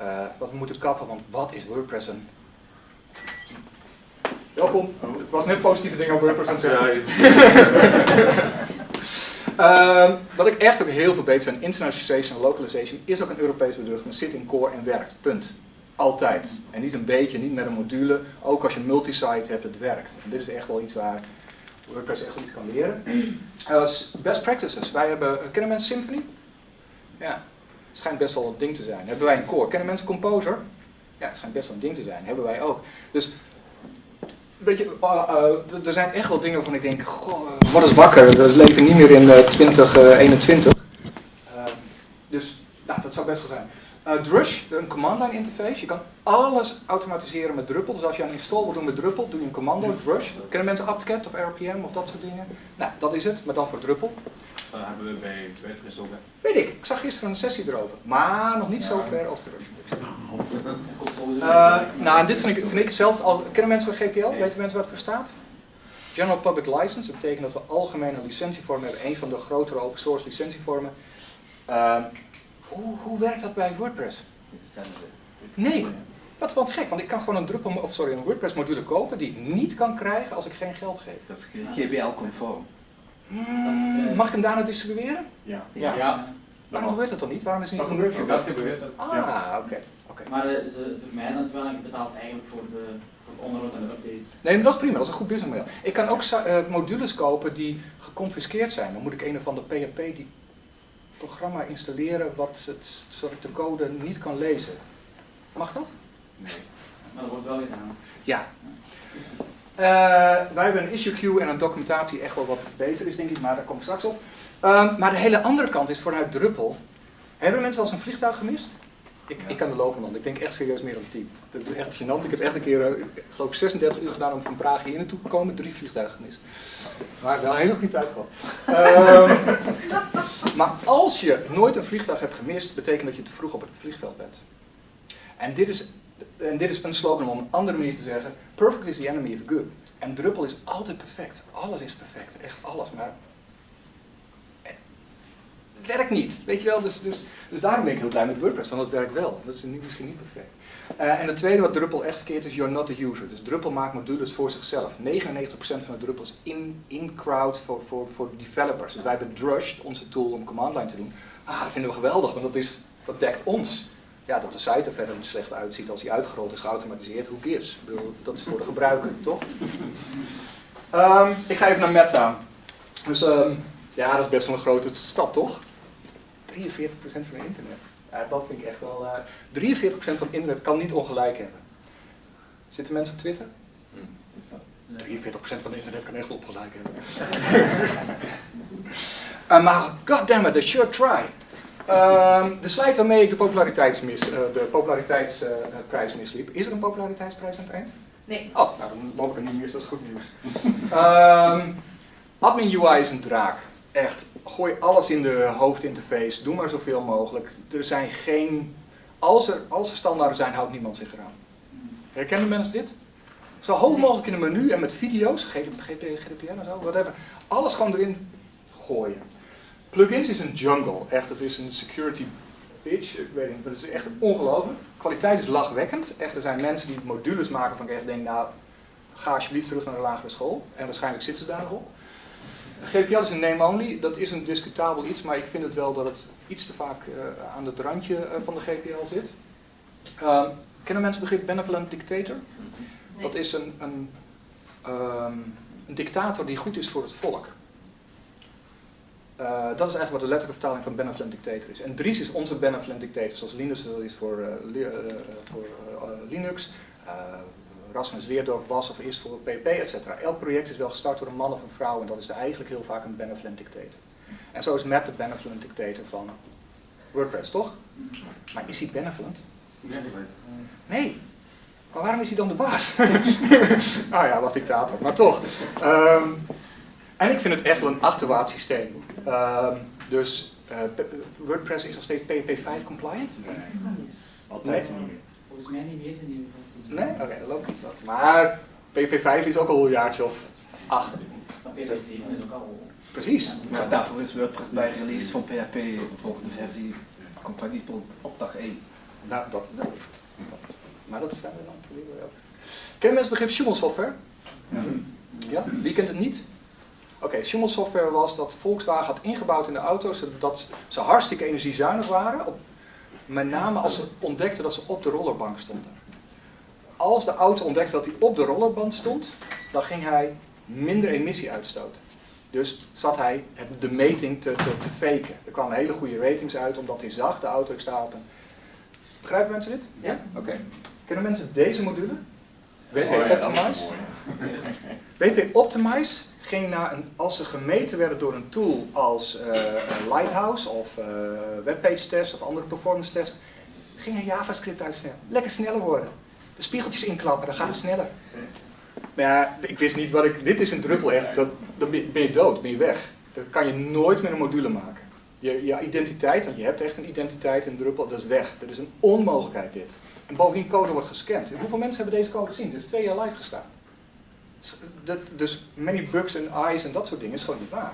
uh, wat we moeten kappen, want wat is WordPress een Welkom. Ik was net positieve dingen over WordPress aan het zeggen. uh, wat ik echt ook heel veel beter vind, internationalization en localization, is ook een Europees bedrijf, maar zit in core en werkt. Punt. Altijd. En niet een beetje, niet met een module. Ook als je multisite hebt, het werkt. En dit is echt wel iets waar WordPress echt iets kan leren. Uh, best practices. Wij hebben, kennen mensen Symfony? Ja. Het schijnt best wel een ding te zijn. Hebben wij een core? Kennen mensen Composer? Ja, het schijnt best wel een ding te zijn. Hebben wij ook. Dus Weet je, uh, uh, er zijn echt wel dingen waarvan ik denk, goh, wat is wakker, we leven niet meer in uh, 2021. dus nou, dat zou best wel zijn. Drush, een command line interface, je kan alles automatiseren met Drupal. Dus als je een install wil doen met Drupal, doe je een commando, Drush. Kennen mensen apt-get of RPM of dat soort dingen? Nou, dat is het, maar dan voor Drupal. Dat hebben we bij Twitter. Weet ik, ik zag gisteren een sessie erover, maar nog niet ja. zo ver als Drush. Uh, nou, en dit vind ik, vind ik zelf al. Kennen mensen van GPL? Weten mensen wat het voor staat? General Public License. Dat betekent dat we algemene licentievormen hebben. Een van de grotere open source licentievormen. Uh, hoe, hoe werkt dat bij WordPress? Nee. Wat vond gek, want ik kan gewoon een Drupal, of sorry, een WordPress module kopen die ik niet kan krijgen als ik geen geld geef. Dat is GPL-conform. Mm, mag ik hem daarna distribueren? Ja. ja. ja. Waarom gebeurt dat dan niet? Waarom is het niet dat een review? Dat gebeurt. Ah, oké. Okay. Okay. Maar uh, ze vermijden het wel en je betaalt eigenlijk voor de, voor de onderhoud en de updates. Nee, maar dat is prima, dat is een goed businessmodel. Ik kan ook uh, modules kopen die geconfiskeerd zijn. Dan moet ik een of ander PHP die programma installeren wat het, zodat ik de code niet kan lezen. Mag dat? Nee. Maar dat wordt wel gedaan. Ja. Uh, wij hebben een issue queue en een documentatie echt wel wat beter is, denk ik, maar daar kom ik straks op. Um, maar de hele andere kant is vooruit Drupal. Hebben mensen wel eens een vliegtuig gemist? Ik, ik kan de lopen, ik denk echt serieus meer dan 10. Dat is echt gênant. Ik heb echt een keer, eh, ik geloof ik 36 uur gedaan om van Praag hier naartoe te komen, drie vliegtuigen gemist. Maar wel helemaal niet uitgehaald. Ehm maar als je nooit een vliegtuig hebt gemist, betekent dat je te vroeg op het vliegveld bent. En dit is, en dit is een slogan om een andere manier te zeggen, perfect is the enemy of good. En druppel is altijd perfect. Alles is perfect, echt alles. Maar werkt niet, weet je wel. Dus, dus, dus daarom ben ik heel blij met WordPress, want het werkt wel. Dat is niet, misschien niet perfect. Eh, en het tweede wat Druppel echt verkeerd is, you're not the user. Dus Druppel maakt modules voor zichzelf. 99% van de Druppel is in, in crowd voor, voor, voor developers. Dus wij hebben Drush, onze tool om command line te doen. Ah, dat vinden we geweldig, want dat, is, dat dekt ons. Ja, dat de site er verder niet slecht uitziet als die uitgerold is, geautomatiseerd, who gives? Ik bedoel, dat is voor de gebruiker, toch? Ehm, ik ga even naar Meta. Dus ehm, ja, dat is best wel een grote stap, toch? 43% van het internet. Ja, dat vind ik echt wel. eh 43% van het internet kan niet ongelijk hebben. Zitten mensen op Twitter? 43% van het internet kan echt ongelijk hebben. Eh, maar goddammit, they sure try. Ehm, de slide waarmee ik de, populariteitsmis, eh, de populariteitsprijs misliep. Is er een populariteitsprijs aan het eind? Nee. Oh, nou dan loop ik er niet meer, dat is goed nieuws. Ehm, admin UI is een draak. Echt, gooi alles in de hoofdinterface, doe maar zoveel mogelijk. Er zijn geen, als er, als er standaarden zijn, houdt niemand zich eraan. Herkennen mensen dit? Zo hoog mogelijk in een menu en met video's, GDP, GDPR en zo, whatever. Alles gewoon erin gooien. Plugins is een jungle, echt, het is een security bitch, ik weet niet, maar het is echt ongelooflijk. Kwaliteit is lachwekkend. Echt, er zijn mensen die modules maken van ik echt denk, nou, ga alsjeblieft terug naar de lagere school. En waarschijnlijk zitten ze daar nog op. GPL is een name-only, dat is een discutabel iets, maar ik vind het wel dat het iets te vaak eh, aan het randje eh, van de GPL zit. Ehm, kennen mensen het begrip benevolent dictator? Nee. Dat is een, een, ehm, een dictator die goed is voor het volk. Eh, dat is eigenlijk wat de letterlijke vertaling van benevolent dictator is. En Dries is onze benevolent dictator, zoals Linus dat is voor, li- voor Linux. Rasmus Weerdorf was of is voor PP, etc. Elk project is wel gestart door een man of een vrouw en dat is eigenlijk heel vaak een benevolent dictator. En zo is Matt de benevolent dictator van WordPress, toch? Maar is hij benevolent? Nee. Maar waarom is hij dan de baas? nou ja, wat dictator, maar toch. Ehm, en ik vind het echt wel een achterwaarts systeem. Ehm, dus eh, WordPress is nog steeds PHP5 compliant? Altijd Nee. niet meer. Volgens mij niet meer in die Nee? Oké, dat loopt iets wat. Maar PHP5 is ook al een jaartje of acht. Maar PHP7 is ook al... Precies. Maar daarvoor is WordPress bij release van PHP, de volgende versie, compatibel op dag 1. Nou, dat wel. Maar dat zijn we dan proberen ook. Kennen mensen het begrip Schumel software? Ja? Wie kent het niet? Oké, Schumel software was dat Volkswagen had ingebouwd in de auto's zodat ze hartstikke energiezuinig waren. Op, met name als ze ontdekten dat ze op de rollerbank stonden. Als de auto ontdekte dat hij op de rollerband stond, dan ging hij minder emissie uitstoten. Dus zat hij het- de meting te, te, te faken. Er kwamen hele goede ratings uit omdat hij zag, de auto, ik sta op een... Begrijpen mensen dit? Ja. Oké. Kennen mensen deze module? WP Oh ja, Optimize? mooi. WP Optimize ging naar een, als ze gemeten werden door een tool als eh, Lighthouse of eh, webpage test of andere performance test, ging een JavaScript uitsnellen. Lekker sneller worden. Spiegeltjes inklappen, dan gaat het sneller. Maar ja, ik wist niet wat ik. Dit is een druppel echt. Dat, dan ben je dood, ben je weg. Dan kan je nooit meer een module maken. Je, identiteit, want je hebt echt een identiteit in druppel, dat is weg. Dat is een onmogelijkheid dit. En bovendien code wordt gescand. Hoeveel mensen hebben deze code gezien? Is twee jaar live gestaan. Dus, dat, dus many bugs en eyes en dat soort dingen is gewoon niet waar.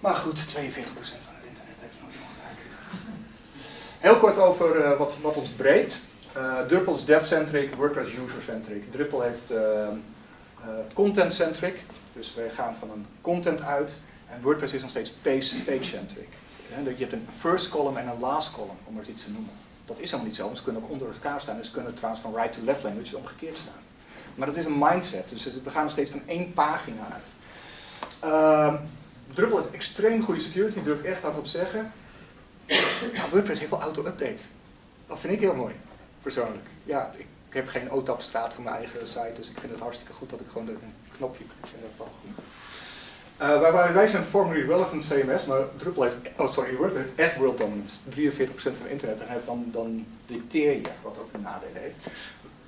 Maar goed, 42% van het internet heeft nooit ongelijk. Heel kort over eh, wat, wat ons breekt. Eh Drupal is dev-centric, WordPress user-centric. Drupal heeft eh, eh, content-centric, dus wij gaan van een content uit. En WordPress is nog steeds page- page-centric. Je hebt een first column en een last column, om het iets te noemen. Dat is helemaal niet zo, want ze kunnen ook onder elkaar staan. Dus ze kunnen trouwens van right to left language omgekeerd staan. Maar dat is een mindset, dus we gaan nog steeds van één pagina uit. Ehm, Drupal heeft extreem goede security, durf ik echt hardop zeggen. WordPress heeft wel auto-update. Dat vind ik heel mooi, persoonlijk. Ja, ik, heb geen OTAP-straat voor mijn eigen site, dus ik vind het hartstikke goed dat ik gewoon een knopje ik vind dat wel goed. Uh, wij, wij zijn formerly relevant CMS, maar Drupal heeft, oh sorry, WordPress heeft echt world dominance. 43% van internet en dan, dan dicteer je, wat ook een nadeel heeft.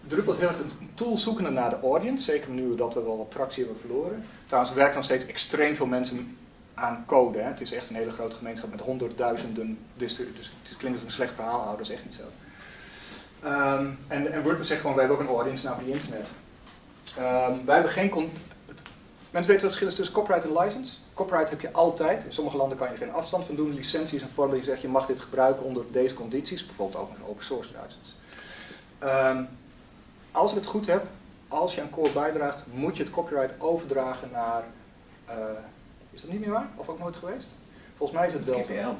Drupal is heel erg een tool zoekende naar de audience, zeker nu dat we wel wat tractie hebben verloren. Trouwens, er werken nog steeds extreem veel mensen aan code. Hè. Het is echt een hele grote gemeenschap met honderdduizenden, dus het klinkt als een slecht verhaal houden, dat is echt niet zo. Um, en, en WordPress zegt gewoon, wij hebben ook een audience naar die internet. Um, wij hebben geen... Mensen weten wat het verschil is tussen copyright en license? Copyright heb je altijd. In sommige landen kan je geen afstand van doen. Licentie is een vorm die zegt je mag dit gebruiken onder deze condities. Bijvoorbeeld ook een open source license. Um, als ik het goed heb, als je een core bijdraagt, moet je het copyright overdragen naar... Uh, is dat niet meer waar? Of ook nooit geweest? Volgens mij is het wel... GPL.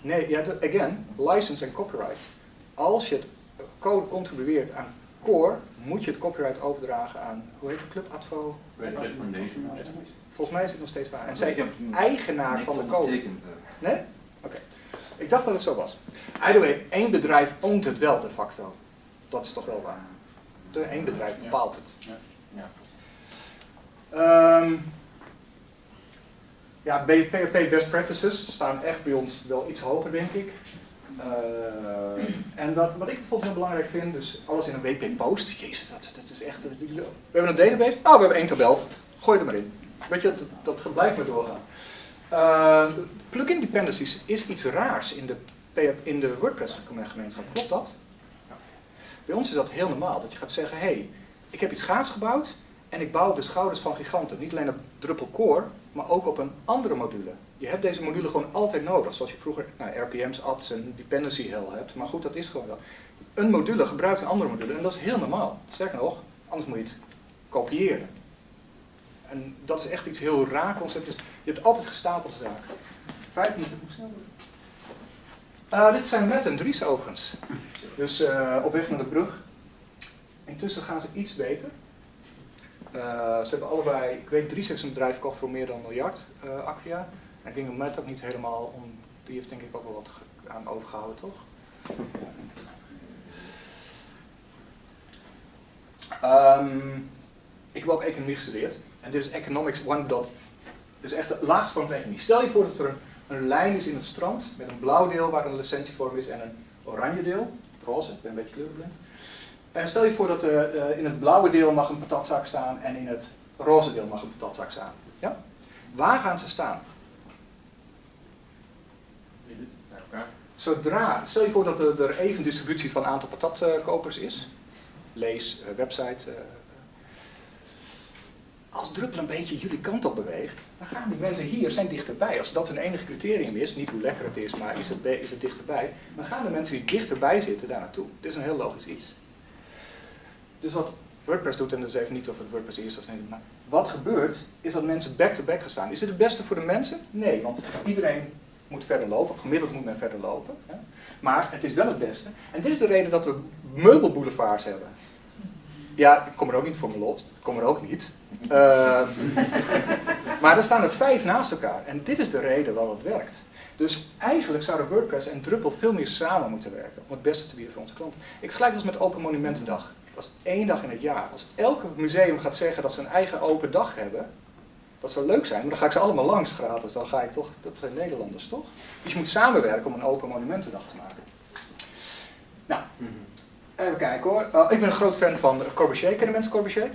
Nee, ja, again, license en copyright. Als je het code contribueert aan core, moet je het copyright overdragen aan, hoe heet de club, Advo? Red Foundation. Volgens mij is het nog steeds waar. En zij eigenaar van de code. Nee? Oké. Okay. Ik dacht dat het zo was. Either way, één bedrijf oont het wel de facto. Dat is toch wel waar. De één bedrijf bepaalt het. Ja. Ja. Um, ja, PHP best practices staan echt bij ons wel iets hoger, denk ik. Uh, en wat, wat ik bijvoorbeeld heel belangrijk vind, dus alles in een WP post. Jezus, dat, dat is echt. We hebben een database. Ah, we hebben één tabel. Gooi er maar in. Weet je, dat, dat blijft maar doorgaan. Uh, plugin dependencies is iets raars in de, in de WordPress gemeenschap. Klopt dat? Bij ons is dat heel normaal. Dat je gaat zeggen, hé, hey, ik heb iets gaafs gebouwd en ik bouw de schouders van giganten. Niet alleen op Drupal Core, maar ook op een andere module. Je hebt deze module gewoon altijd nodig, zoals je vroeger nou, RPM's, apps en dependency hell hebt. Maar goed, dat is gewoon wel. Een module gebruikt een andere module en dat is heel normaal. Sterker nog, anders moet je het kopiëren. En dat is echt iets heel raar concept. Dus je hebt altijd gestapelde zaken. Vijf minuten, hoe snel uh, dit zijn Matt en Dries overigens. Dus uh, op weg naar de brug. Intussen gaan ze iets beter. Uh, ze hebben allebei, ik weet, Dries heeft zijn bedrijf gekocht voor meer dan een miljard, uh, Acquia. En ik denk dat Matt ook niet helemaal, om, die heeft denk ik ook wel wat aan overgehouden, toch? Um, ik heb ook economie gestudeerd. En dit is Economics One Dot. Dus echt de laagste vorm van economie. Stel je voor dat er een, een, lijn is in het strand met een blauw deel waar een licentievorm is en een oranje deel. Roze, ik ben een beetje kleurblind. En stel je voor dat uh, in het blauwe deel mag een patatzak staan en in het roze deel mag een patatzak staan. Ja? Waar gaan ze staan? Zodra, stel je voor dat er even distributie van aantal patatkopers is. Lees, uh, website. Uh, als Druppel een beetje jullie kant op beweegt, dan gaan die mensen hier zijn dichterbij. Als dat hun enige criterium is, niet hoe lekker het is, maar is het, is het dichterbij, dan gaan de mensen die dichterbij zitten daar naartoe. Dit is een heel logisch iets. Dus wat WordPress doet, en dat is even niet of het WordPress is of niet, maar wat gebeurt, is dat mensen back-to-back gaan staan. Is dit het beste voor de mensen? Nee, want iedereen moet verder lopen, of gemiddeld moet men verder lopen. Hè? Maar het is wel het beste. En dit is de reden dat we meubelboulevards hebben. Ja, ik kom er ook niet voor mijn lot. Ik kom er ook niet. Uh, maar er staan er vijf naast elkaar. En dit is de reden waarom het werkt. Dus eigenlijk zouden WordPress en Drupal veel meer samen moeten werken om het beste te bieden voor onze klanten. Ik vergelijk dat met Open Monumentendag. Dat is één dag in het jaar. Als elke museum gaat zeggen dat ze een eigen open dag hebben, dat zou leuk zijn, maar dan ga ik ze allemaal langs gratis. Dan ga ik toch, dat zijn Nederlanders toch? Dus je moet samenwerken om een open monumentendag te maken. Nou, even kijken hoor. Uh, ik ben een groot fan van Corbusier. Kennen mensen Corbusier?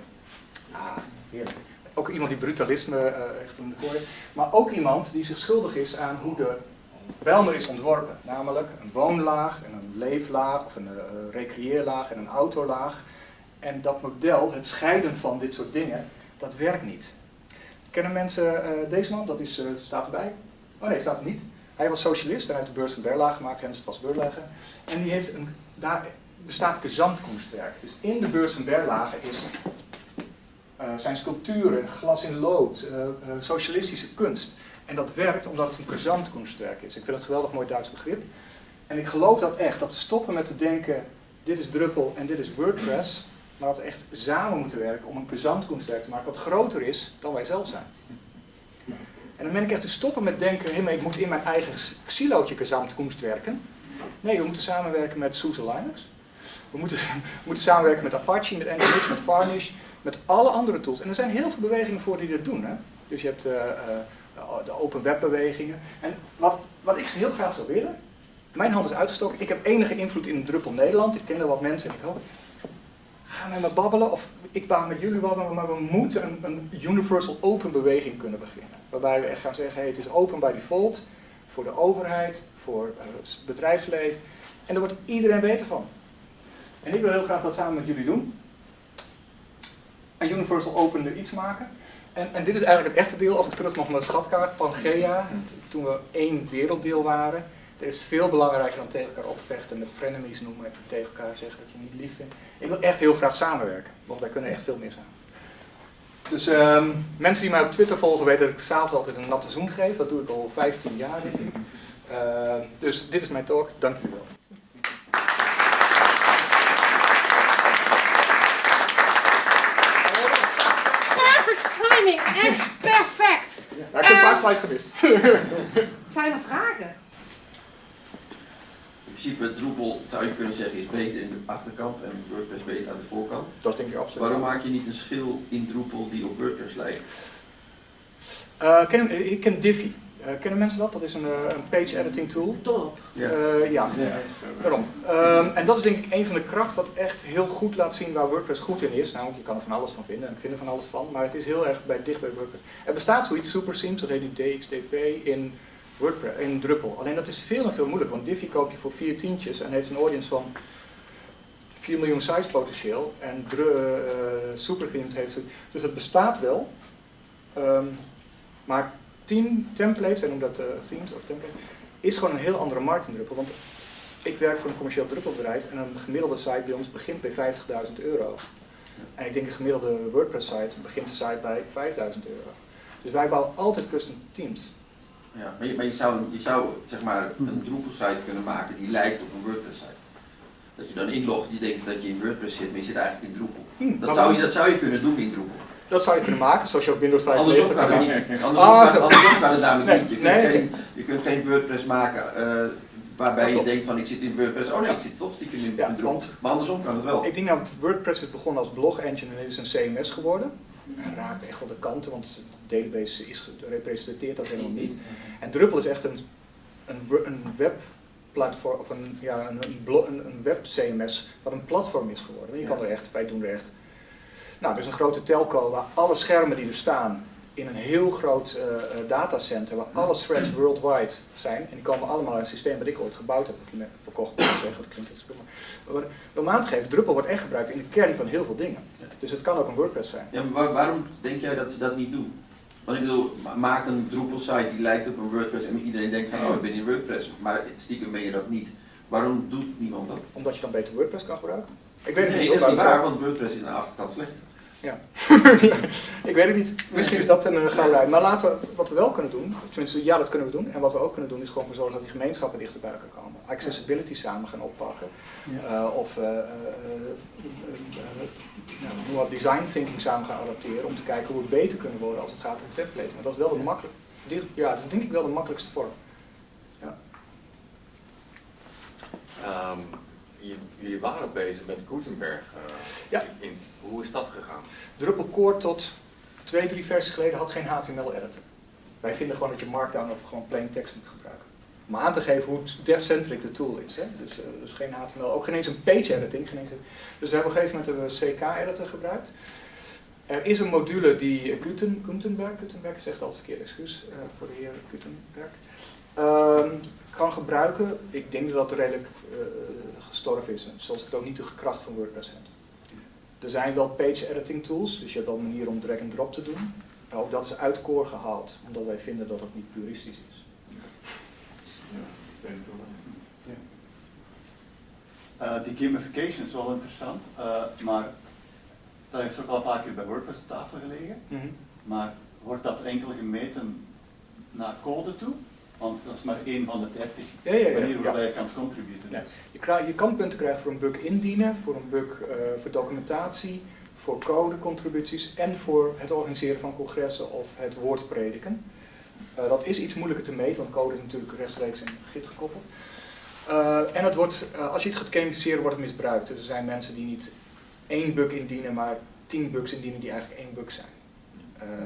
Ah, heerlijk. Ook iemand die brutalisme uh, echt in de kooi. Maar ook iemand die zich schuldig is aan hoe de Bijlmer is ontworpen. Namelijk een woonlaag en een leeflaag of een uh, en een autolaag. En dat model, het scheiden van dit soort dingen, dat werkt niet. Kennen mensen uh, deze man? Dat is, uh, staat erbij. Oh nee, staat er niet. Hij was socialist en heeft de beurs van Berlage gemaakt, Hens het was Beurleggen. En die heeft een, daar bestaat gezamtkunstwerk. Dus in de beurs van Berlage is, zijn sculpturen, glas in lood, socialistische kunst. En dat werkt omdat het een gezamtkunstwerk is. Ik vind het geweldig mooi Duits begrip. En ik geloof dat echt, dat we stoppen met te denken, dit is Drupal en dit is WordPress. Maar dat we echt samen moeten werken om een gezamtkunstwerk te maken wat groter is dan wij zelf zijn. En dan ben ik echt te stoppen met denken, hé, maar ik moet in mijn eigen silootje gezamtkunst werken. Nee, we moeten samenwerken met SUSE Linux. We moeten, moeten samenwerken met Apache, met Nginx, met Varnish, met alle andere tools. En er zijn heel veel bewegingen voor die dat doen. Hè? Dus je hebt eh, eh, de open webbewegingen. En wat, wat ik heel graag zou willen, mijn hand is uitgestoken. Ik heb enige invloed in Druppel Nederland. Ik ken er wat mensen en ik hoop, ga met me babbelen of ik baan met jullie babbelen, maar we moeten een, een universal open beweging kunnen beginnen. Waarbij we echt gaan zeggen, het is open by default voor de overheid, voor het bedrijfsleven. En daar wordt iedereen beter van. En ik wil heel graag dat samen met jullie doen. Een universal open er iets maken. En, en dit is eigenlijk het echte deel, als ik terug mag naar de schatkaart, Pangea, toen we één werelddeel waren. Er is veel belangrijker dan tegen elkaar opvechten, met frenemies noemen en tegen elkaar zeggen dat je niet lief vindt. Ik wil echt heel graag samenwerken, want wij kunnen echt veel meer samen. Dus um, mensen die mij op Twitter volgen weten dat ik s'avonds altijd een natte zoen geef. Dat doe ik al 15 jaar denk ik. Uh, dus dit is mijn talk. Dank jullie wel. Perfect timing, echt perfect. Ja, ik heb een paar slides gemist. Zijn er vragen? In principe, Drupal zou je kunnen zeggen is beter in de achterkant en WordPress beter aan de voorkant. Dat denk ik absoluut. Waarom maak je niet een schil in Drupal die op WordPress lijkt? Uh, ken, ik ken Diffy. Uh, kennen mensen dat? Dat is een, uh, een page editing tool. Top. Ja, uh, ja. ja. daarom. Um, en dat is denk ik een van de krachten wat echt heel goed laat zien waar WordPress goed in is. Nou, je kan er van alles van vinden en ik vind er van alles van, maar het is heel erg bij, dicht bij WordPress. Er bestaat zoiets, SuperSeams, dat heet nu DXDP, in, WordPress, in Drupal. Alleen dat is veel en veel moeilijker, want Diffy koop je voor vier tientjes en heeft een audience van 4 miljoen size potentieel. En SuperThemes heeft... Dus het bestaat wel, um, maar 10 templates, wij noemen dat uh, themes of templates, is gewoon een heel andere markt in Drupal. Want ik werk voor een commercieel Drupal-bedrijf en een gemiddelde site bij ons begint bij 50.000 euro. En ik denk een gemiddelde WordPress-site begint de site bij 5.000 euro. Dus wij bouwen altijd custom teams. Ja, maar je, maar je zou, je zou zeg maar, een Drupal-site kunnen maken die lijkt op een WordPress-site. Dat je dan inlogt, die denkt dat je in WordPress zit, maar je zit eigenlijk in Drupal. Hmm, dat, zou je, dat zou je kunnen doen in Drupal. Dat zou je kunnen maken, zoals je op Windows 5 Andersom kan het niet. Andersom, ah, kan, andersom kan het namelijk nee, niet. Je kunt, nee, geen, je kunt geen WordPress maken uh, waarbij je klopt. denkt van ik zit in WordPress, oh nee, ik zit toch stiekem in, Ja, in Drupal. want- Maar andersom kan het wel. Ik denk dat WordPress is begonnen als blog engine en is een CMS geworden. En raakt echt wel de kanten, want de database is, representeert dat helemaal niet. En Drupal is echt een, een, een webplatform, of een, ja, een, een, blo- een, een web CMS, wat een platform is geworden. Je kan er echt, wij doen er echt. Nou, er is een grote telco waar alle schermen die er staan in een heel groot eh, eh, datacenter, waar alle threads worldwide zijn, en die komen allemaal uit een systeem dat ik ooit gebouwd heb, of verkocht, moet ik zeggen, dat klinkt iets. Maar om aan te geven, Drupal wordt echt gebruikt in de kern van heel veel dingen. Dus het kan ook een WordPress zijn. Ja, maar waar- waarom denk jij dat ze dat niet doen? Want ik bedoel, ma- maak een Drupal site die lijkt op een WordPress en iedereen denkt van oh ik ben in WordPress, maar stiekem ben je dat niet. Waarom doet niemand dat? Omdat je dan beter WordPress kan gebruiken. Ik weet het Nee, niet, dat is niet waar, want WordPress is aan de achterkant slecht. Ja. ik weet het niet. Misschien is dat een uh, gouden Maar laten we, wat we wel kunnen doen, tenminste ja dat kunnen we doen, en wat we ook kunnen doen is gewoon zorgen dat die gemeenschappen dichter bij elkaar komen. Accessibility samen gaan oppakken. Uh, of uh, nou, wat design thinking samen gaan adapteren om te kijken hoe we beter kunnen worden als het gaat om templates. Maar dat is wel de makkelijk, ja, dat is denk ik wel de makkelijkste vorm. Ehm, j- jullie waren bezig met Gutenberg. eh, Ja. in, hoe is dat gegaan? Drupal Core tot twee, drie versies geleden had geen HTML-editor. Wij vinden gewoon dat je Markdown of gewoon plain text moet gebruiken. Om aan te geven hoe dev-centric de tool is. Hè? Dus, eh, dus geen HTML, ook geen eens een page editing. Geen eens een- dus we hebben op een gegeven moment hebben we CK-editor gebruikt. Er is een module die eh, Guten, Gutenberg, Gutenberg echt al verkeerd excuus eh, voor de heer Gutenberg, ehm, kan gebruiken. Ik denk dat dat redelijk gestorven is, zoals ik het ook niet de kracht van WordPress vind. Er zijn wel page editing tools, dus je hebt wel manieren om drag and drop te doen. Maar ook dat is uit core gehaald, omdat wij vinden dat het niet puristisch is. Eh, die gamification is wel interessant, eh, maar dat heeft ook al een paar keer bij WordPress op tafel gelegen. Maar wordt dat enkel gemeten naar code toe? Want dat is maar één van de 30 Ja, ja, ja, manieren waarbij ja. je kan contributen. Ja. Je, krijg- je kan punten krijgen voor een bug indienen, voor een bug eh, voor documentatie, voor codecontributies en voor het organiseren van congressen of het woord prediken. Eh, dat is iets moeilijker te meten, want code is natuurlijk rechtstreeks in Git gekoppeld. Eh, en het wordt, als je het gaat gamificeren, wordt het misbruikt. Dus er zijn mensen die niet één bug indienen, maar tien bugs indienen die eigenlijk één bug zijn.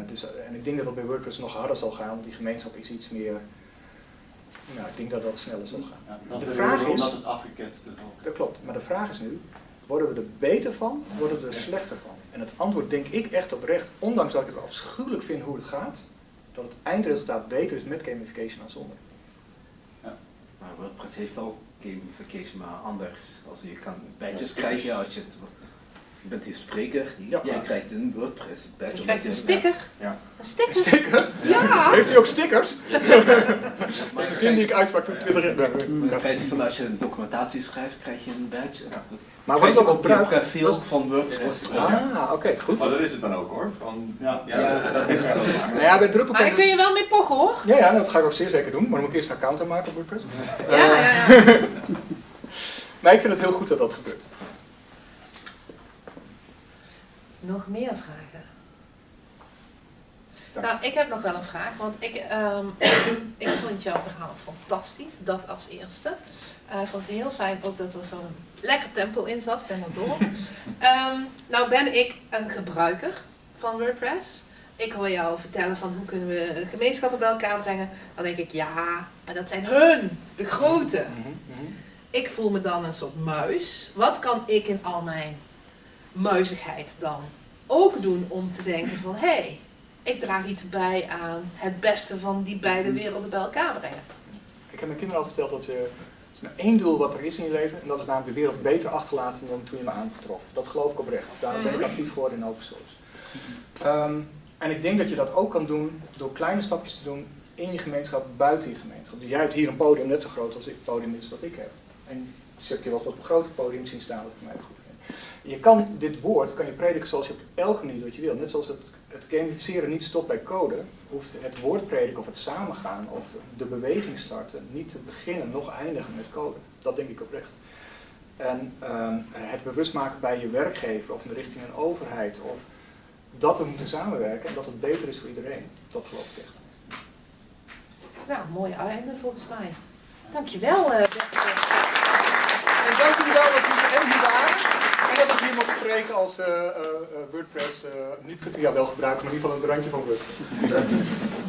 Dus, en ik denk dat dat bij WordPress nog harder zal gaan, want die gemeenschap is iets meer. Nou, ik denk dat dat sneller zal gaan. Ja, dat De vraag is- omdat het afgeketst is ook. Dat klopt, maar de vraag is nu, worden we er beter van, worden we er slechter van? En het antwoord denk ik echt oprecht, ondanks dat ik het afschuwelijk vind hoe het gaat, dat het eindresultaat beter is met gamification dan zonder. Maar WordPress heeft ook gamification, maar anders. Als je kan badges krijgen als je het... Je bent hier spreker, die, Ja. jij krijgt een WordPress badge. Je krijgt een sticker. Ja. Een sticker? Sticker? Ja! Heeft u ook stickers? Dat is een zin die ik uitsprak toen ik 20 jaar Maar dan krijg je van als je een documentatie schrijft, krijg je een badge. Ja, Maar wordt ook op je gebruikt? profiel van WordPress. Ah, oké, goed. Oh, dat is het dan ook hoor. Van, Ja. ja, dat, dat heeft het ook Nou ja, bij Drupal Maar daar kan kun je wel mee pochen hoor. Ja, ja, dat ga ik ook zeer zeker doen, maar dan moet ik eerst een account aanmaken op WordPress. Ja, ja, ja. Maar ik vind het heel goed dat dat gebeurt. Nog meer vragen? Dank. Nou, ik heb nog wel een vraag, want ik, ehm, ik vond jouw verhaal fantastisch, dat als eerste. Eh, ik vond het heel fijn ook dat er zo'n lekker tempo in zat, ik ben er door. Ehm, nou ben ik een gebruiker van WordPress. Ik hoor jou vertellen van hoe kunnen we gemeenschappen bij elkaar brengen. Dan denk ik, ja, maar dat zijn hun, de grote. Ik voel me dan een soort muis. Wat kan ik in al mijn muizigheid dan ook doen om te denken van hé, hey, ik draag iets bij aan het beste van die beide werelden bij elkaar brengen. Ik heb mijn kinderen al verteld dat je, is maar één doel wat er is in je leven, en dat is namelijk de wereld beter achterlaten dan toen je me aantrof. Dat geloof ik oprecht. Daarom ben ik Mhm. actief geworden in open source. Ehm, en ik denk dat je dat ook kan doen door kleine stapjes te doen in je gemeenschap, buiten je gemeenschap. Dus jij hebt hier een podium net zo groot als het podium is wat ik heb. En heb je wel op een groter podium zien staan, dat ik mij goed. Je kan dit woord, kan je prediken zoals je op elke manier wat je wil. Net zoals het, het gamificeren niet stopt bij code, hoeft het woord prediken of het samengaan of de beweging starten niet te beginnen, nog eindigen met code. Dat denk ik oprecht. En ehm, het bewust maken bij je werkgever of richting een overheid of dat we moeten samenwerken en dat het beter is voor iedereen. Dat geloof ik echt. Nou, mooi einde volgens mij. Dankjewel. eh wel dat jullie er hier waren. Dat ik hier mocht spreken als eh, eh, eh, WordPress, niet ja, wel gebruiken, maar in ieder geval een randje van WordPress.